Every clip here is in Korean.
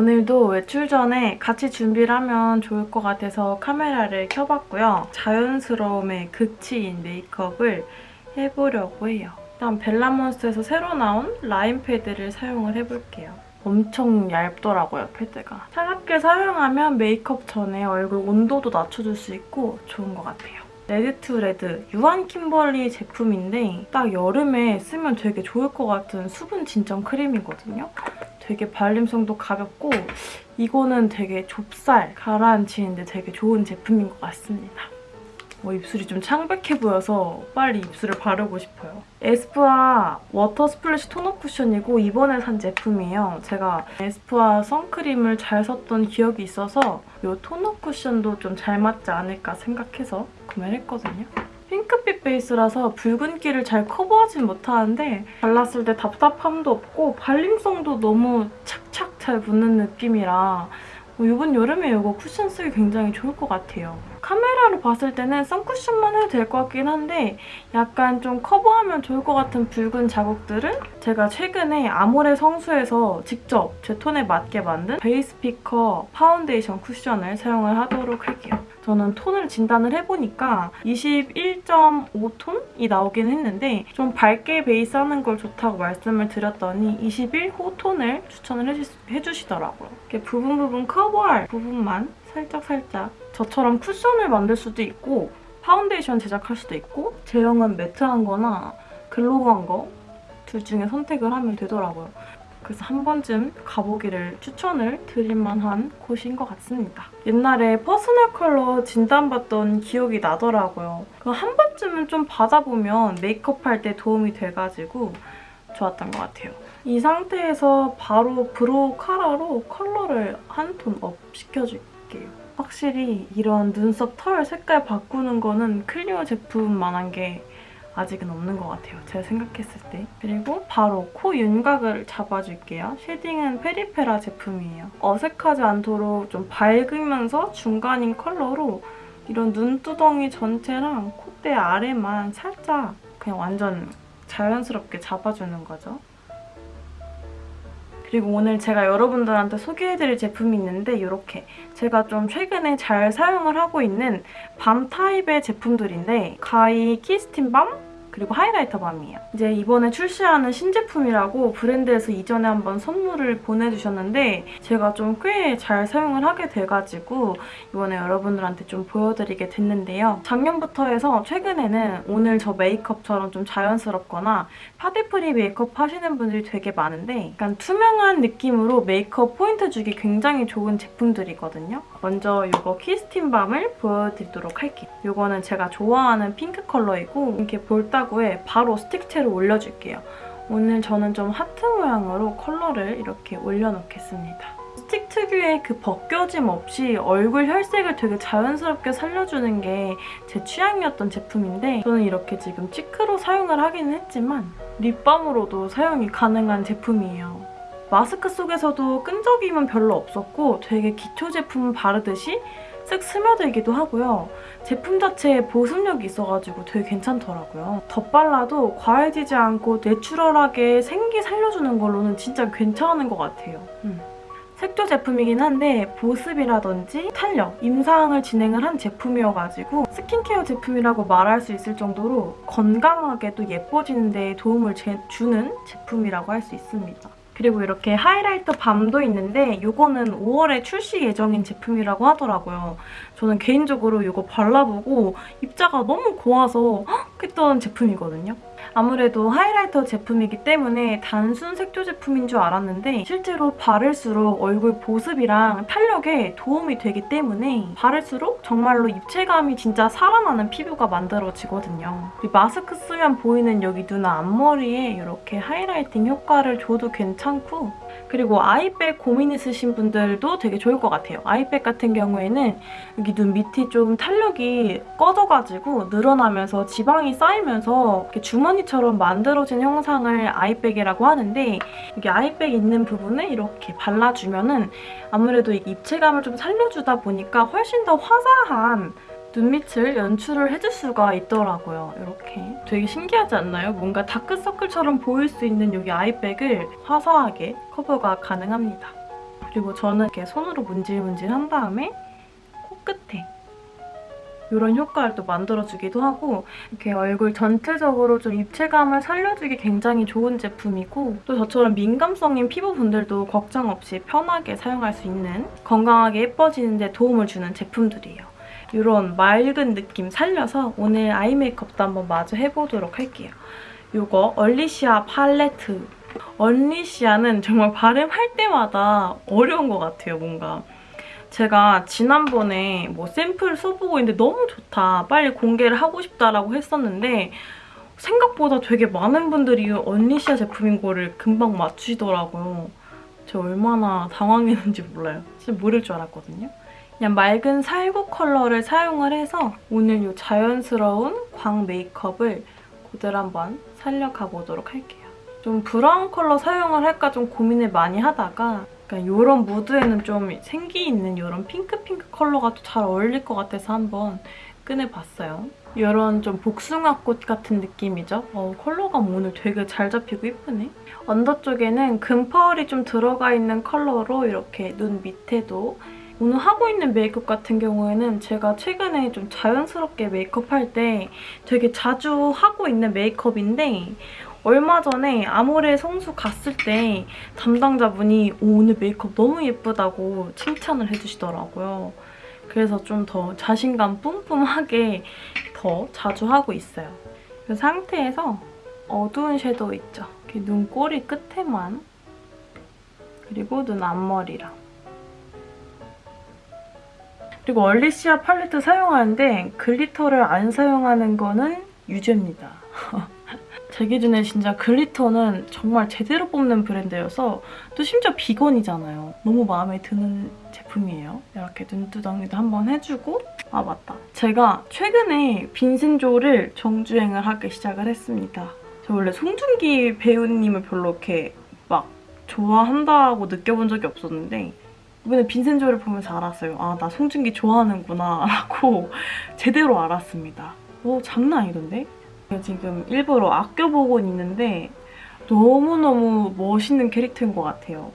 오늘도 외출 전에 같이 준비를 하면 좋을 것 같아서 카메라를 켜봤고요. 자연스러움의 극치인 메이크업을 해보려고 해요. 일단 벨라몬스에서 새로 나온 라인 패드를 사용을 해볼게요. 엄청 얇더라고요, 패드가. 차갑게 사용하면 메이크업 전에 얼굴 온도도 낮춰줄 수 있고 좋은 것 같아요. 레드 투 레드 유한 킴벌리 제품인데 딱 여름에 쓰면 되게 좋을 것 같은 수분 진정 크림이거든요. 되게 발림성도 가볍고 이거는 되게 좁쌀 가라앉히는데 되게 좋은 제품인 것 같습니다. 뭐 입술이 좀 창백해 보여서 빨리 입술을 바르고 싶어요. 에스쁘아 워터 스플래시 톤업 쿠션이고 이번에 산 제품이에요. 제가 에스쁘아 선크림을 잘 썼던 기억이 있어서 이 톤업 쿠션도 좀 잘 맞지 않을까 생각해서 구매를 했거든요. 핑크빛 베이스라서 붉은기를 잘 커버하진 못하는데 발랐을 때 답답함도 없고 발림성도 너무 착착 잘 붙는 느낌이라 이번 여름에 이거 쿠션 쓰기 굉장히 좋을 것 같아요. 카메라로 봤을 때는 선쿠션만 해도 될 것 같긴 한데 약간 좀 커버하면 좋을 것 같은 붉은 자국들은 제가 최근에 아모레 성수에서 직접 제 톤에 맞게 만든 베이스 피커 파운데이션 쿠션을 사용을 하도록 할게요. 저는 톤을 진단을 해보니까 21.5톤이 나오긴 했는데 좀 밝게 베이스 하는 걸 좋다고 말씀을 드렸더니 21호 톤을 추천을 해주시, 더라고요 이렇게 부분 부분 커버할 부분만 살짝살짝 저처럼 쿠션을 만들 수도 있고 파운데이션 제작할 수도 있고 제형은 matte한 거나 glow한 거 둘 중에 선택을 하면 되더라고요. 그래서 한 번쯤 가보기를 추천을 드릴 만한 곳인 것 같습니다. 옛날에 personal color 진단받던 기억이 나더라고요. 한 번쯤은 좀 받아보면 메이크업 할 때 도움이 돼가지고 좋았던 것 같아요. 이 상태에서 바로 brow 카라로 컬러를 한 톤 업 시켜줄게요. 확실히 이런 눈썹 털 색깔 바꾸는 거는 클리오 제품만한 게 아직은 없는 것 같아요. 제가 생각했을 때. 그리고 바로 코 윤곽을 잡아줄게요. shading은 페리페라 제품이에요. 어색하지 않도록 좀 밝으면서 중간인 컬러로 이런 눈두덩이 전체랑 콧대 아래만 살짝 그냥 완전 자연스럽게 잡아주는 거죠. 그리고 오늘 제가 여러분들한테 소개해드릴 제품이 있는데 이렇게. 제가 좀 최근에 잘 사용을 하고 있는 밤 타입의 제품들인데 가이 키스틴 밤 그리고 하이라이터 밤이에요. 이제 이번에 출시하는 신제품이라고 브랜드에서 이전에 한번 선물을 보내주셨는데 제가 좀 꽤 잘 사용을 하게 돼가지고 이번에 여러분들한테 좀 보여드리게 됐는데요. 작년부터 해서 최근에는 오늘 저 메이크업처럼 좀 자연스럽거나 파데free 메이크업 하시는 분들이 되게 많은데 약간 투명한 느낌으로 메이크업 포인트 주기 굉장히 좋은 제품들이거든요. 먼저 이거 키스틴 밤을 보여드리도록 할게요. 이거는 제가 좋아하는 핑크 컬러이고 이렇게 볼따구에 바로 스틱째로 올려줄게요. 오늘 저는 좀 하트 모양으로 컬러를 이렇게 올려놓겠습니다. 스틱 특유의 그 벗겨짐 없이 얼굴 혈색을 되게 자연스럽게 살려주는 게 제 취향이었던 제품인데 저는 이렇게 지금 치크로 사용을 하기는 했지만 립밤으로도 사용이 가능한 제품이에요. 마스크 속에서도 끈적임은 별로 없었고 되게 기초 제품 바르듯이 쓱 스며들기도 하고요. 제품 자체에 보습력이 있어가지고 되게 괜찮더라고요. 덧발라도 과해지지 않고 내추럴하게 생기 살려주는 걸로는 진짜 괜찮은 것 같아요. 음. 색조 제품이긴 한데 보습이라든지 탄력, 임상을 진행을 한 제품이어가지고 스킨케어 제품이라고 말할 수 있을 정도로 건강하게도 예뻐지는 데 도움을 주는 제품이라고 할 수 있습니다. 그리고 이렇게 하이라이터 밤도 있는데 이거는 5월에 출시 예정인 제품이라고 하더라고요. 저는 개인적으로 이거 발라보고 입자가 너무 고와서 헉 했던 제품이거든요. 아무래도 하이라이터 제품이기 때문에 단순 색조 제품인 줄 알았는데 실제로 바를수록 얼굴 보습이랑 탄력에 도움이 되기 때문에 바를수록 정말로 입체감이 진짜 살아나는 피부가 만들어지거든요. 마스크 쓰면 보이는 여기 눈 앞머리에 이렇게 하이라이팅 효과를 줘도 괜찮고 그리고 아이백 고민 있으신 분들도 되게 좋을 것 같아요. 아이백 같은 경우에는 여기 눈 밑이 좀 탄력이 꺼져가지고 늘어나면서 지방이 쌓이면서 이렇게 주머니처럼 만들어진 형상을 아이백이라고 하는데 여기 아이백 있는 부분을 이렇게 발라주면 은 아무래도 입체감을 좀 살려주다 보니까 훨씬 더 화사한 눈밑을 연출을 해줄 수가 있더라고요. 이렇게. 되게 신기하지 않나요? 뭔가 다크서클처럼 보일 수 있는 여기 아이백을 화사하게 커버가 가능합니다. 그리고 저는 이렇게 손으로 문질문질 한 다음에 코끝에 이런 효과를 또 만들어주기도 하고 이렇게 얼굴 전체적으로 좀 입체감을 살려주기 굉장히 좋은 제품이고 또 저처럼 민감성인 피부분들도 걱정 없이 편하게 사용할 수 있는 건강하게 예뻐지는 데 도움을 주는 제품들이에요. 이런 맑은 느낌 살려서 오늘 아이 메이크업도 한번 마저 해보도록 할게요. 이거 얼리시아 팔레트. 얼리시아는 정말 발음할 때마다 어려운 것 같아요, 뭔가. 제가 지난번에 뭐 샘플 써보고 있는데 너무 좋다, 빨리 공개를 하고 싶다라고 했었는데 생각보다 되게 많은 분들이 언니시아 제품인 거를 금방 맞추시더라고요. 제가 얼마나 당황했는지 몰라요. 진짜 모를 줄 알았거든요. 그냥 맑은 살구 컬러를 사용을 해서 오늘 이 자연스러운 광 메이크업을 그대로 한번 살려가 보도록 할게요. 좀 브라운 컬러 사용을 할까 좀 고민을 많이 하다가 그러니까 이런 무드에는 좀 생기 있는 이런 핑크핑크 컬러가 또 잘 어울릴 것 같아서 한번 꺼내봤어요. 이런 좀 복숭아꽃 같은 느낌이죠. 어, 컬러가 오늘 되게 잘 잡히고 예쁘네. under 쪽에는 금펄이 좀 들어가 있는 컬러로 이렇게 눈 밑에도 오늘 하고 있는 메이크업 같은 경우에는 제가 최근에 좀 자연스럽게 메이크업할 때 되게 자주 하고 있는 메이크업인데 얼마 전에 아모레 성수 갔을 때 담당자분이 오늘 메이크업 너무 예쁘다고 칭찬을 해주시더라고요. 그래서 좀 더 자신감 뿜뿜하게 더 자주 하고 있어요. 그 상태에서 어두운 섀도우 있죠? 눈꼬리 끝에만 그리고 눈 앞머리랑 그리고 얼리시아 팔레트 사용하는데 glitter를 안 사용하는 거는 유죄입니다. 제 기준에 진짜 glitter는 정말 제대로 뽑는 브랜드여서 또 심지어 비건이잖아요. 너무 마음에 드는 제품이에요. 이렇게 눈두덩이도 한번 해주고 아 맞다. 제가 최근에 빈센조를 정주행을 하기 시작을 했습니다. 저 원래 송중기 배우님을 별로 이렇게 막 좋아한다고 느껴본 적이 없었는데 이번에 빈센조를 보면서 알았어요. 아, 나 송중기 좋아하는구나 라고 제대로 알았습니다. 오, 장난 아니던데? 지금 일부러 아껴보고 있는데 너무너무 멋있는 캐릭터인 것 같아요.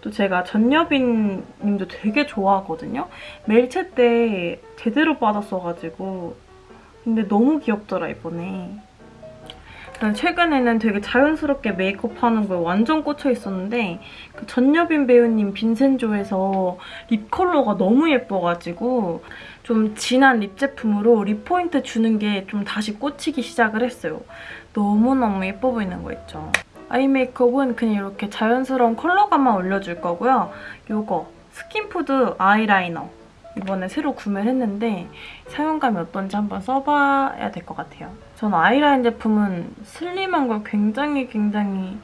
또 제가 전여빈 님도 되게 좋아하거든요. 멜체 때 제대로 받았어가지고 근데 너무 귀엽더라 이번에. 최근에는 되게 자연스럽게 메이크업하는 거에 완전 꽂혀 있었는데 그 전여빈 배우님 빈센조에서 lip 컬러가 너무 예뻐가지고 좀 진한 lip 제품으로 lip 포인트 주는 게 좀 다시 꽂히기 시작을 했어요. 너무너무 예뻐 보이는 거 있죠. 아이 메이크업은 그냥 이렇게 자연스러운 컬러감만 올려줄 거고요. 이거 스킨푸드 아이라이너 이번에 새로 구매를 했는데 사용감이 어떤지 한번 써봐야 될 것 같아요. 저는 아이라인 제품은 슬림한 걸 굉장히 굉장히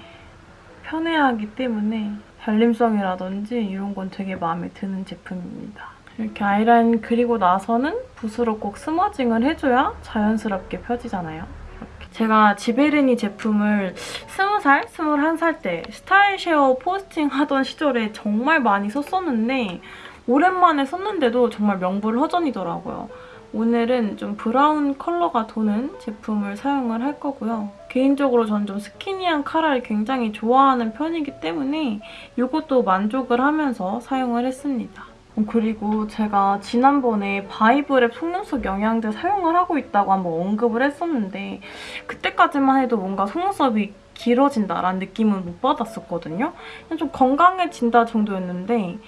편해하기 때문에 발림성이라든지 이런 건 되게 마음에 드는 제품입니다. 이렇게 아이라인 그리고 나서는 붓으로 꼭 smudging을 해줘야 자연스럽게 펴지잖아요. 이렇게. 제가 지베르니 제품을 20살, 21살 때 스타일 쉐어 포스팅 하던 시절에 정말 많이 썼었는데 오랜만에 썼는데도 정말 명불허전이더라고요. 오늘은 좀 브라운 컬러가 도는 제품을 사용을 할 거고요. 개인적으로 전 좀 스키니한 카라를 굉장히 좋아하는 편이기 때문에 이것도 만족을 하면서 사용을 했습니다. 그리고 제가 지난번에 바이브랩 속눈썹 영양제 사용을 하고 있다고 한번 언급을 했었는데 그때까지만 해도 뭔가 속눈썹이 길어진다라는 느낌은 못 받았었거든요. 좀 건강해진다 정도였는데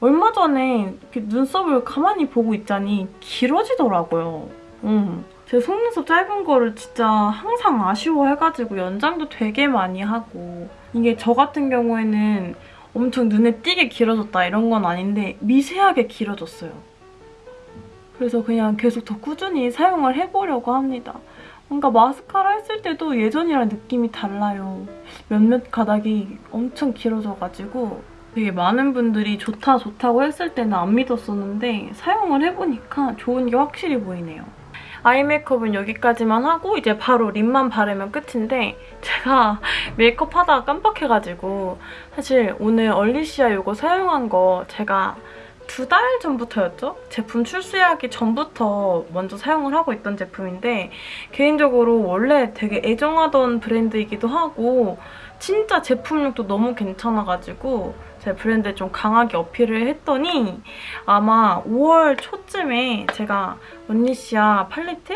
얼마 전에 눈썹을 가만히 보고 있자니 길어지더라고요. 음. 제 속눈썹 짧은 거를 진짜 항상 아쉬워해가지고 연장도 되게 많이 하고 이게 저 같은 경우에는 엄청 눈에 띄게 길어졌다 이런 건 아닌데 미세하게 길어졌어요. 그래서 그냥 계속 더 꾸준히 사용을 해보려고 합니다. 뭔가 마스카라 했을 때도 예전이랑 느낌이 달라요. 몇몇 가닥이 엄청 길어져가지고 되게 많은 분들이 좋다 좋다고 했을 때는 안 믿었었는데 사용을 해보니까 좋은 게 확실히 보이네요. 아이 메이크업은 여기까지만 하고 이제 바로 립만 바르면 끝인데 제가 메이크업 하다가 깜빡해가지고 사실 오늘 얼리시아 이거 사용한 거 제가 두 달 전부터였죠? 제품 출시하기 전부터 먼저 사용을 하고 있던 제품인데 개인적으로 원래 되게 애정하던 브랜드이기도 하고 진짜 제품력도 너무 괜찮아가지고 제 브랜드에 좀 강하게 어필을 했더니 아마 5월 초쯤에 제가 원니시아 팔레트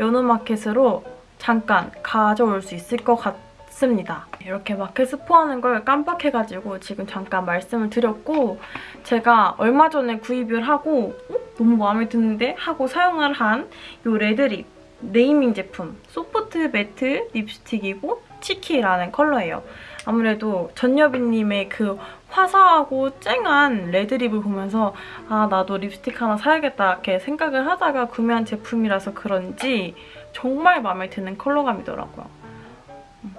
연어마켓으로 잠깐 가져올 수 있을 것 같습니다. 이렇게 마켓 스포하는 걸 깜빡해가지고 지금 잠깐 말씀을 드렸고 제가 얼마 전에 구입을 하고 어? 너무 마음에 드는데? 하고 사용을 한 이 red lip naming 제품 soft matte 립스틱이고 치키라는 컬러예요. 아무래도 전여빈님의 그 화사하고 쨍한 red lip을 보면서 아 나도 립스틱 하나 사야겠다 이렇게 생각을 하다가 구매한 제품이라서 그런지 정말 마음에 드는 컬러감이더라고요. 음.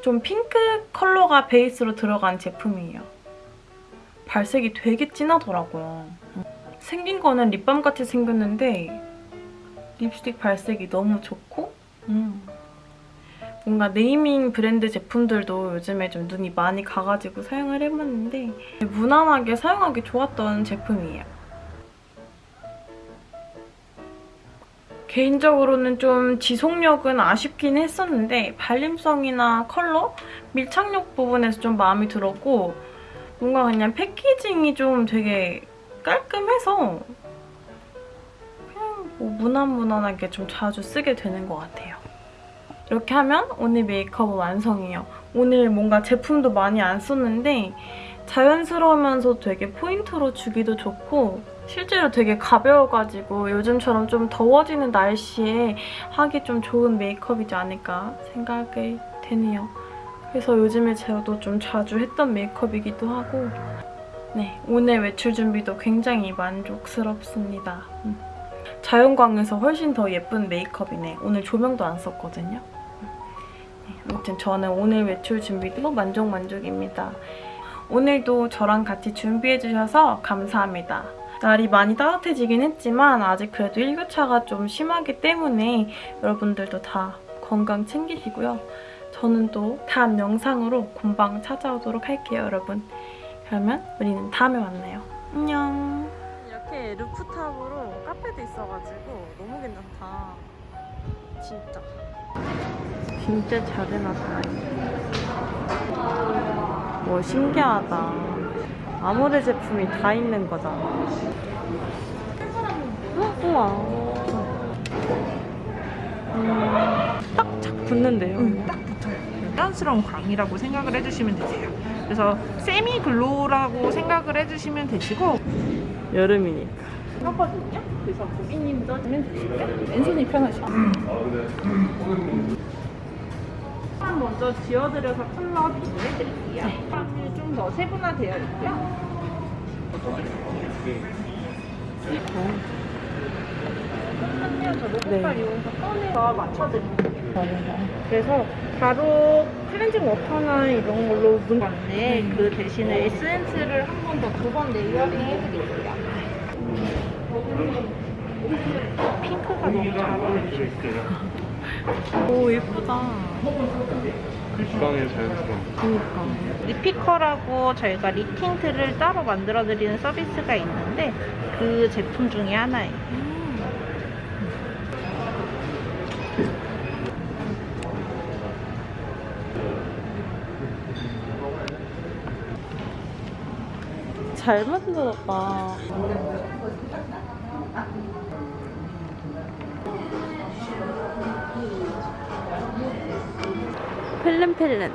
좀 핑크 컬러가 베이스로 들어간 제품이에요. 발색이 되게 진하더라고요. 음. 생긴 거는 립밤같이 생겼는데 립스틱 발색이 너무 좋고 음. 뭔가 네이밍 브랜드 제품들도 요즘에 좀 눈이 많이 가가지고 사용을 해봤는데 무난하게 사용하기 좋았던 제품이에요. 개인적으로는 좀 지속력은 아쉽긴 했었는데 발림성이나 컬러, 밀착력 부분에서 좀 마음이 들었고 뭔가 그냥 패키징이 좀 되게 깔끔해서 그냥 뭐 무난무난하게 좀 자주 쓰게 되는 것 같아요. 이렇게 하면 오늘 메이크업은 완성이에요. 오늘 뭔가 제품도 많이 안 썼는데 자연스러우면서 되게 포인트로 주기도 좋고 실제로 되게 가벼워가지고 요즘처럼 좀 더워지는 날씨에 하기 좀 좋은 메이크업이지 않을까 생각이 되네요. 그래서 요즘에 저도 좀 자주 했던 메이크업이기도 하고 네, 오늘 외출 준비도 굉장히 만족스럽습니다. 음. 자연광에서 훨씬 더 예쁜 메이크업이네. 오늘 조명도 안 썼거든요. 네, 아무튼 저는 오늘 외출 준비도 만족 만족입니다. 오늘도 저랑 같이 준비해주셔서 감사합니다. 날이 많이 따뜻해지긴 했지만 아직 그래도 일교차가 좀 심하기 때문에 여러분들도 다 건강 챙기시고요. 저는 또 다음 영상으로 금방 찾아오도록 할게요, 여러분. 그러면 우리는 다음에 만나요. 안녕. 이렇게 루프탑으로 카페도 있어가지고 너무 괜찮다. 진짜. 진짜 잘 해놨다. 뭐 신기하다. 아모레 제품이 다 있는 거잖아. 헉, 우와. 음, 딱착 붙는데요. 응, 딱 붙어요. 자연스러운 광이라고 생각을 해주시면 되세요. 그래서 세미 글로우라고 생각을 해주시면 되시고 여름이니까. 하거든요. 그래서 고객님도 하면 되실까요? 왼손이 편하시죠? 먼저 지어드려서 컬러 비교해드릴게요. 네. 좀더 세분화되어 있고요. 잠깐만요. 저 로봇발 네. 이용해서 꺼내서 맞춰드릴게요. 그래서 바로 클렌징 워터나 이런 걸로 문 건데 그 대신에 에센스를 한 번 더 두 번 레이어링 해드릴게요. 핑크가 너무 잘 어울리죠. 오, 예쁘다. 주방에 자연스러운 그니까. 리피커라고 저희가 리틴트를 따로 만들어드리는 서비스가 있는데 그 제품 중에 하나예요. 잘 만들었다. 펠렌펠렌.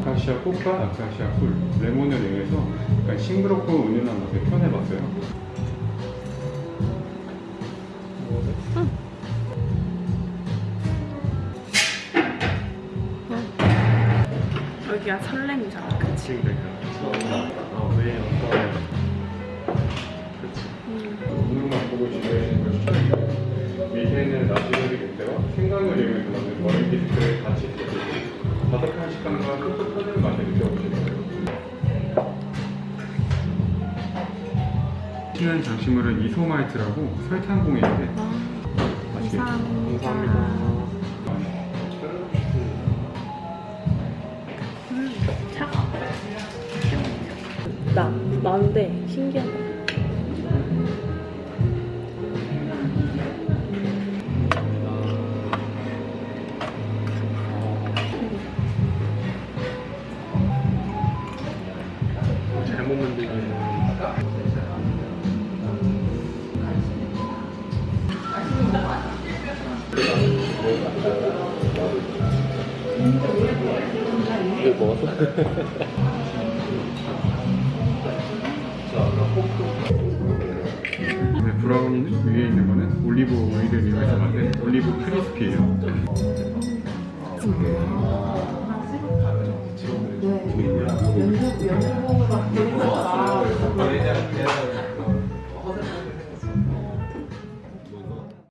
아카시아 꽃과 아카시아 꿀, 레몬을 이용해서 약간 싱그럽고 은은한 맛을 표현해봤어요. 여기가 설렘이잖아, 그치? 왜 어떤 그치. 오늘만 보고 준비하시는 걸 추천드려요. 밑에는 나시베리 롯데와 생강을 이용해서 만든 머랭 비스크를 같이 드시고 바삭한 식감과 촉촉한 맛을 느껴보실 거예요. 신은 장식물은 이소마이트라고 설탕 공예인데 맛있게 감 나인데 신기하다. 잘못 만들면 이거 먹었어? 네, 브라운 위에 있는 거는 올리브 오일을 이용해서 만든 올리브 크리스피예요 네. 보이고요.